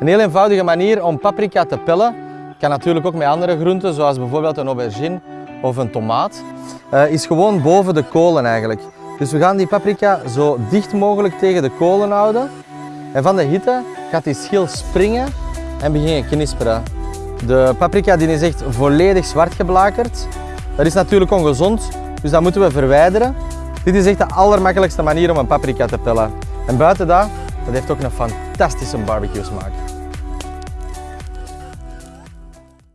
Een heel eenvoudige manier om paprika te pellen. Kan natuurlijk ook met andere groenten, zoals bijvoorbeeld een aubergine of een tomaat. Uh, is gewoon boven de kolen eigenlijk. Dus we gaan die paprika zo dicht mogelijk tegen de kolen houden. En van de hitte gaat die schil springen en beginnen knisperen. De paprika die is echt volledig zwart geblakerd. Dat is natuurlijk ongezond, dus dat moeten we verwijderen. Dit is echt de allermakkelijkste manier om een paprika te pellen. En buiten dat, dat heeft ook een fantastisch om barbecues maakt.